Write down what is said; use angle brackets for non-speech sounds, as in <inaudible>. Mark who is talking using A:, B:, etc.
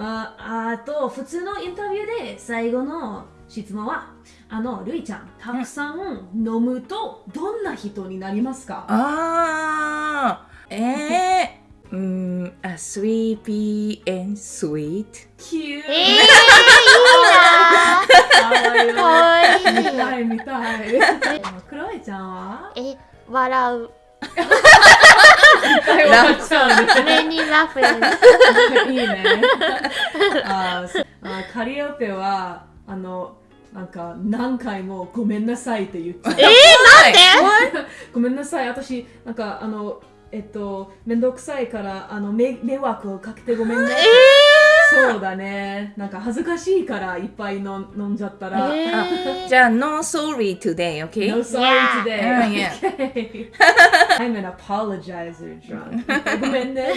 A: ああと普通のインタビューで最後の質問はあのルイちゃんたくさん飲むとどんな人になりますか？
B: あー、えー、うーん、a sleepy and sweet.
A: キュー。
C: えー、いいな <laughs> かわいい。
A: 見たい見たい。クロエちゃんは？
C: え、笑う。<laughs>
A: ラフさんで
C: many laughing.
A: いいね。あーあカリオペはあのなんか何回もごめんなさいって言っちゃう。
C: えー、なんで
A: ごめんなさい、私なんかあのえっとめんどくさいからあの迷迷惑をかけてごめんね。そうだね。なんか恥ずかしいからいっぱい飲ん飲んじゃったら。
C: え
B: あ
C: ー
B: じゃあ、no sorry today, okay?
A: No sorry today.
B: Yeah.
A: I'm an apologizer drunk. ごめんね。